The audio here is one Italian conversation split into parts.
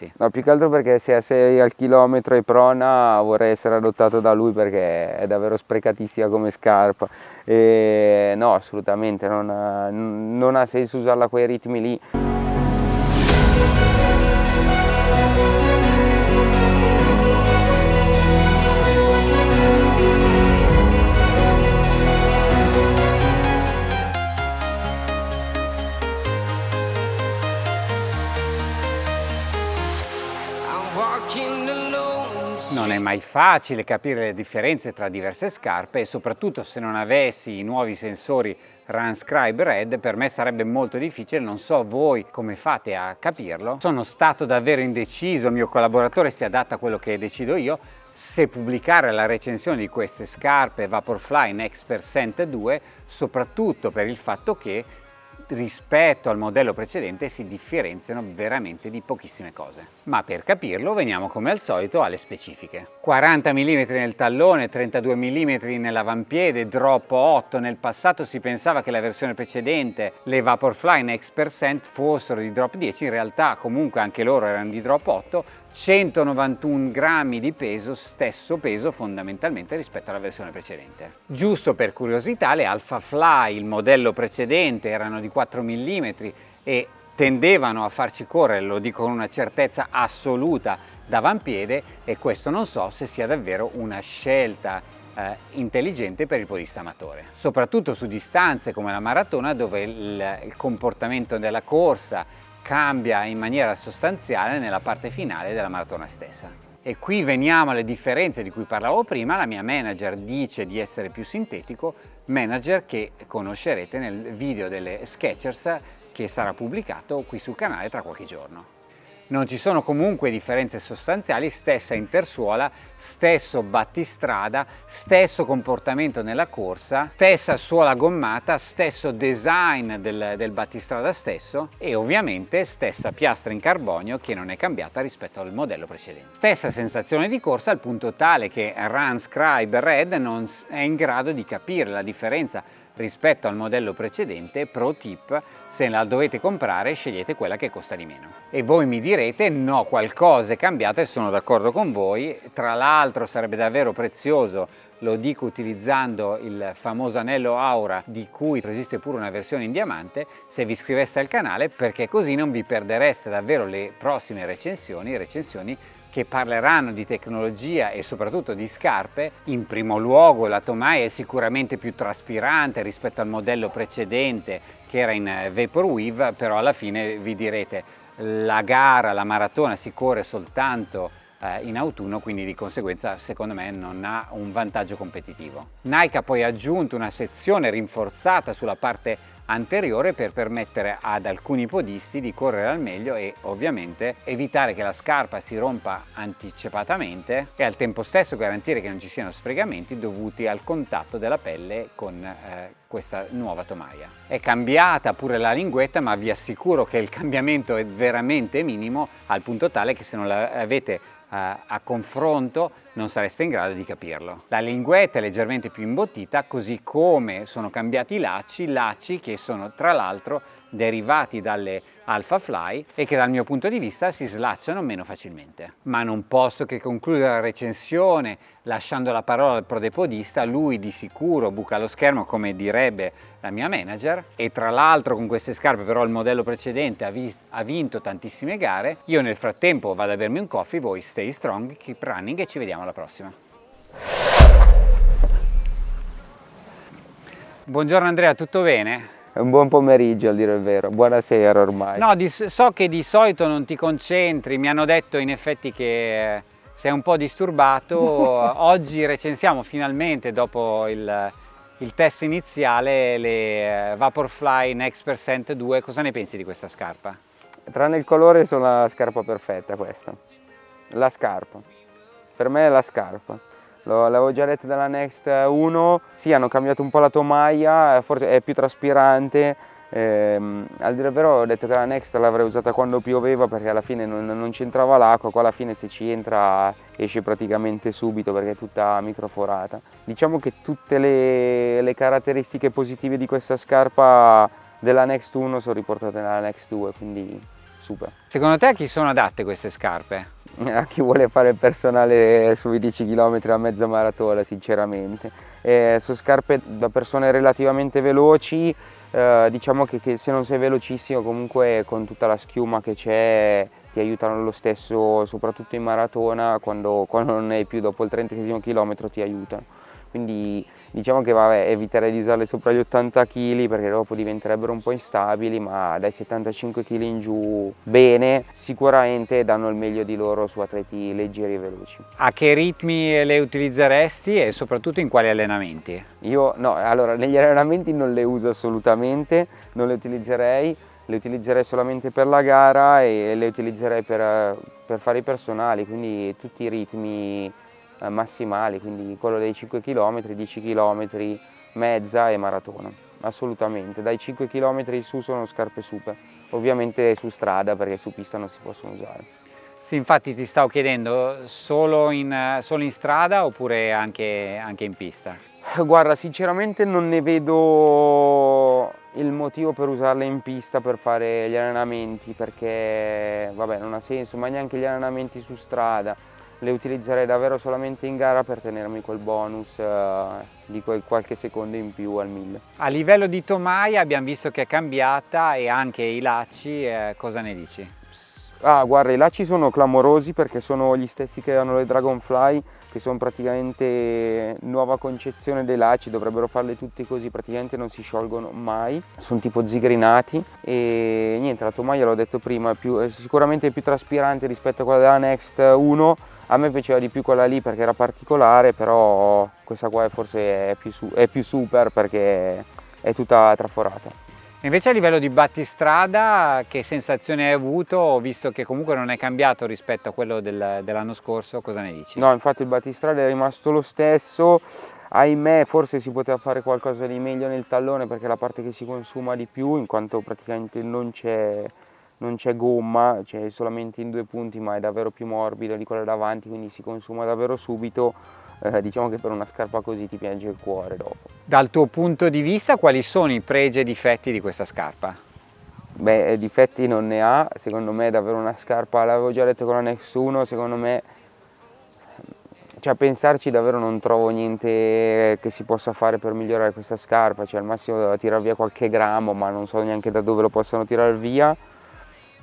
acquisti? No, più che altro perché se sei al chilometro e prona vorrei essere adottato da lui perché è davvero sprecatissima come scarpa. E no, assolutamente, non ha, non ha senso usarla a quei ritmi lì. Mai facile capire le differenze tra diverse scarpe e soprattutto se non avessi i nuovi sensori Runscribe Red per me sarebbe molto difficile, non so voi come fate a capirlo. Sono stato davvero indeciso, il mio collaboratore si adatta a quello che decido io, se pubblicare la recensione di queste scarpe Vaporfly Next Percent 2 soprattutto per il fatto che rispetto al modello precedente si differenziano veramente di pochissime cose. Ma per capirlo veniamo come al solito alle specifiche. 40 mm nel tallone, 32 mm nell'avampiede, drop 8. Nel passato si pensava che la versione precedente, le Vaporfly Next Percent, fossero di drop 10, in realtà comunque anche loro erano di drop 8, 191 grammi di peso, stesso peso fondamentalmente rispetto alla versione precedente. Giusto per curiosità, le Alpha Fly, il modello precedente, erano di 4 mm e tendevano a farci correre, lo dico con una certezza assoluta, d'avampiede e questo non so se sia davvero una scelta eh, intelligente per il podista amatore. Soprattutto su distanze come la maratona dove il, il comportamento della corsa cambia in maniera sostanziale nella parte finale della maratona stessa. E qui veniamo alle differenze di cui parlavo prima, la mia manager dice di essere più sintetico, manager che conoscerete nel video delle Sketchers che sarà pubblicato qui sul canale tra qualche giorno non ci sono comunque differenze sostanziali, stessa intersuola, stesso battistrada, stesso comportamento nella corsa, stessa suola gommata, stesso design del, del battistrada stesso e ovviamente stessa piastra in carbonio che non è cambiata rispetto al modello precedente. Stessa sensazione di corsa al punto tale che Run Scribe Red non è in grado di capire la differenza rispetto al modello precedente, pro tip, se la dovete comprare scegliete quella che costa di meno. E voi mi direte no, qualcosa è cambiato e sono d'accordo con voi, tra l'altro sarebbe davvero prezioso lo dico utilizzando il famoso anello Aura di cui esiste pure una versione in diamante, se vi iscriveste al canale perché così non vi perdereste davvero le prossime recensioni, recensioni che parleranno di tecnologia e soprattutto di scarpe. In primo luogo la Tomai è sicuramente più traspirante rispetto al modello precedente che era in eh, Vaporweave, però alla fine vi direte la gara, la maratona si corre soltanto eh, in autunno, quindi di conseguenza secondo me non ha un vantaggio competitivo. Nike ha poi aggiunto una sezione rinforzata sulla parte anteriore per permettere ad alcuni podisti di correre al meglio e ovviamente evitare che la scarpa si rompa anticipatamente e al tempo stesso garantire che non ci siano sfregamenti dovuti al contatto della pelle con eh, questa nuova tomaia. È cambiata pure la linguetta ma vi assicuro che il cambiamento è veramente minimo al punto tale che se non l'avete a confronto non sareste in grado di capirlo. La linguetta è leggermente più imbottita così come sono cambiati i lacci, lacci che sono tra l'altro derivati dalle Alpha Fly e che dal mio punto di vista si slacciano meno facilmente. Ma non posso che concludere la recensione lasciando la parola al prodepodista, lui di sicuro buca lo schermo come direbbe la mia manager e tra l'altro con queste scarpe però il modello precedente ha, ha, vinto tantissime gare, io nel frattempo vado a bermi un coffee, voi stay strong, keep running e ci vediamo alla prossima. Buongiorno Andrea, tutto bene? Un buon pomeriggio a dire il vero, buonasera ormai. No, di, so che di solito non ti concentri, mi hanno detto in effetti che sei un po' disturbato, oggi recensiamo finalmente dopo il, il test iniziale le Vaporfly Next Percent 2, cosa ne pensi di questa scarpa? Tranne il colore sono la scarpa perfetta questa, la scarpa, per me è la scarpa l'avevo già letto dalla Next 1, sì hanno cambiato un po' la tomaia, forse è più traspirante, ehm, al dire vero ho detto che la Next l'avrei usata quando pioveva perché alla fine non, non c'entrava l'acqua, qua alla fine se ci entra esce praticamente subito perché è tutta microforata. Diciamo che tutte le, le caratteristiche positive di questa scarpa della Next 1 sono riportate nella Next 2, quindi super. Secondo te a chi sono adatte queste scarpe? A chi vuole fare il personale sui 10 km a mezza maratona sinceramente. Eh, sono scarpe da persone relativamente veloci, eh, diciamo che, che, se non sei velocissimo comunque con tutta la schiuma che c'è ti aiutano lo stesso soprattutto in maratona quando, quando non è più dopo il 30 km ti aiutano quindi diciamo che vabbè, eviterei di usarle sopra gli 80 kg perché dopo diventerebbero un po' instabili ma dai 75 kg in giù bene sicuramente danno il meglio di loro su atleti leggeri e veloci. A che ritmi le utilizzeresti e soprattutto in quali allenamenti? Io no, allora negli allenamenti non le uso assolutamente, non le utilizzerei le utilizzerei solamente per la gara e le utilizzerei per, per fare i personali, quindi tutti i ritmi massimali, quindi quello dei 5 km, 10 km, mezza e maratona, assolutamente. Dai 5 km su sono scarpe super, ovviamente su strada perché su pista non si possono usare. Sì, infatti ti stavo chiedendo, solo in, solo in strada oppure anche, anche in pista? Guarda, sinceramente non ne vedo il motivo per usarle in pista per fare gli allenamenti perché vabbè non ha senso, ma neanche gli allenamenti su strada le utilizzerei davvero solamente in gara per tenermi quel bonus eh, di quel qualche secondo in più al 1000. A livello di tomaia abbiamo visto che è cambiata e anche i lacci, eh, cosa ne dici? Ah guarda i lacci sono clamorosi perché sono gli stessi che hanno le Dragonfly che sono praticamente nuova concezione dei lacci, dovrebbero farle tutti così, praticamente non si sciolgono mai, sono tipo zigrinati e niente, la tomaia l'ho detto prima, è, più, è sicuramente più traspirante rispetto a quella della Next 1, a me piaceva di più quella lì perché era particolare, però questa qua forse è più, è più super perché è tutta traforata. Invece a livello di battistrada che sensazione hai avuto, visto che comunque non è cambiato rispetto a quello del, dell'anno scorso, cosa ne dici? No, infatti il battistrada è rimasto lo stesso, ahimè forse si poteva fare qualcosa di meglio nel tallone perché è la parte che si consuma di più in quanto praticamente non c'è non c'è gomma, c'è solamente in due punti ma è davvero più morbido di quella davanti quindi si consuma davvero subito eh, diciamo che per una scarpa così ti piange il cuore dopo. Dal tuo punto di vista quali sono i pregi e difetti di questa scarpa? Beh, difetti non ne ha, secondo me è davvero una scarpa, l'avevo già detto con la Nex 1, secondo me cioè a pensarci davvero non trovo niente che si possa fare per migliorare questa scarpa, cioè al massimo tirare via qualche grammo ma non so neanche da dove lo possano tirare via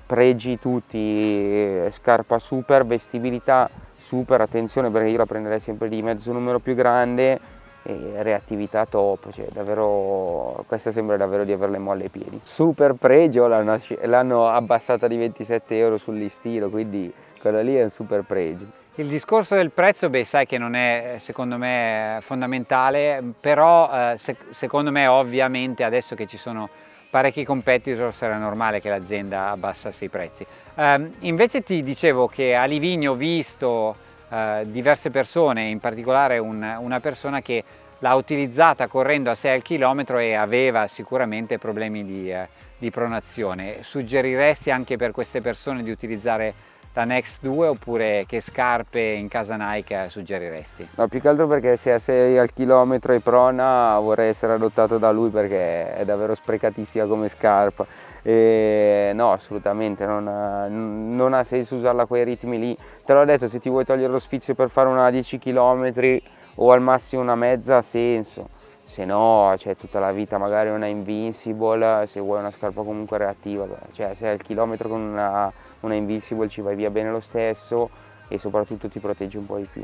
pregi tutti, scarpa super, vestibilità super, attenzione perché io la prenderei sempre di mezzo numero più grande e reattività top, cioè davvero, questa sembra davvero di averle molle ai piedi. Super pregio, l'hanno abbassata di 27 euro sul listino, quindi quella lì è un super pregio. Il discorso del prezzo, beh, sai che non è secondo me fondamentale, però eh, se, secondo me ovviamente adesso che ci sono parecchi competitor sarà normale che l'azienda abbassasse i prezzi. Um, invece ti dicevo che a Livigno ho visto uh, diverse persone, in particolare un, una persona che l'ha utilizzata correndo a 6 al chilometro e aveva sicuramente problemi di, uh, di pronazione. Suggeriresti anche per queste persone di utilizzare la Next 2 oppure che scarpe in casa Nike suggeriresti? No, più che altro perché se sei al chilometro e prona vorrei essere adottato da lui perché è davvero sprecatissima come scarpa. E no, assolutamente, non ha, non ha senso usarla a quei ritmi lì. Te l'ho detto, se ti vuoi togliere lo sfizio per fare una 10 km o al massimo una mezza ha senso se no c'è tutta la vita magari una invincible se vuoi una scarpa comunque reattiva cioè se al chilometro con una una Invincible ci vai via bene lo stesso e soprattutto ti protegge un po' di più.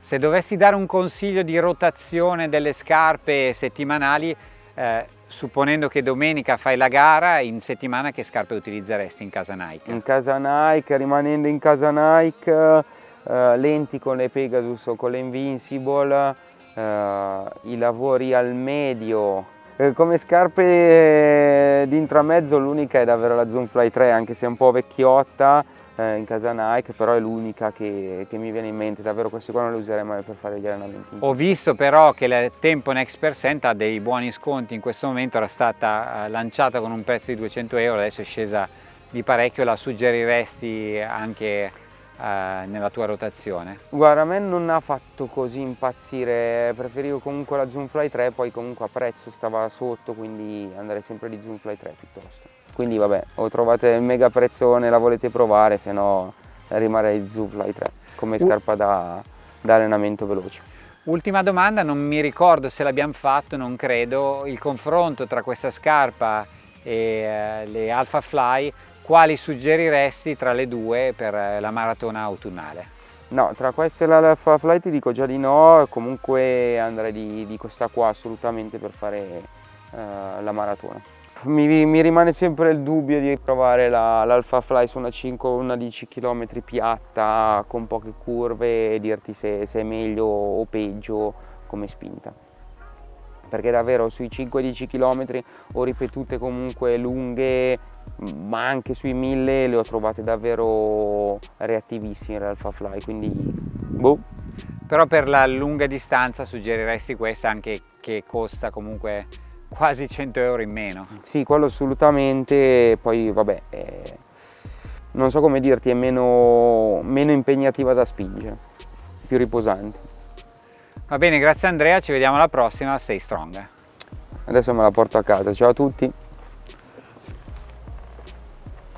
Se dovessi dare un consiglio di rotazione delle scarpe settimanali, eh, supponendo che domenica fai la gara, in settimana che scarpe utilizzeresti in casa Nike? In casa Nike, rimanendo in casa Nike, eh, lenti con le Pegasus o con le Invincible, eh, i lavori al medio come scarpe eh, di intramezzo l'unica è davvero la Zoom Fly 3 anche se è un po' vecchiotta eh, in casa Nike però è l'unica che, che, mi viene in mente. Davvero queste qua non le userei mai per fare gli allenamenti. Ho visto però che la Tempo Next Percent ha dei buoni sconti. In questo momento era stata eh, lanciata con un prezzo di 200 euro adesso è scesa di parecchio. La suggeriresti anche eh, nella tua rotazione? Guarda, a me non ha fatto così impazzire, preferivo comunque la Zoomfly 3, poi comunque a prezzo stava sotto, quindi andrei sempre di Zoomfly 3 piuttosto. quindi vabbè o trovate il mega prezzone la volete provare se no rimarrei Zoofly 3 come scarpa da, da allenamento veloce Ultima domanda, non mi ricordo se l'abbiamo fatto, non credo, il confronto tra questa scarpa e eh, le Alpha Fly, quali suggeriresti tra le due per eh, la maratona autunnale? No, tra queste e l'Alpha Fly ti dico già di no, comunque andrei di, di questa qua assolutamente per fare eh, la maratona. Mi, mi, rimane sempre il dubbio di provare l'Alpha la, Fly su una 5 o una 10 km piatta con poche curve e dirti se, se, è meglio o peggio come spinta perché davvero sui 5-10 km ho ripetute comunque lunghe ma anche sui 1000 le ho trovate davvero reattivissime l'Alpha Fly quindi boh però per la lunga distanza suggeriresti questa anche che costa comunque quasi 100 euro in meno. Sì, quello assolutamente, poi vabbè, eh, non so come dirti, è meno, meno impegnativa da spingere, più riposante. Va bene, grazie Andrea, ci vediamo alla prossima, stay strong. Adesso me la porto a casa, ciao a tutti.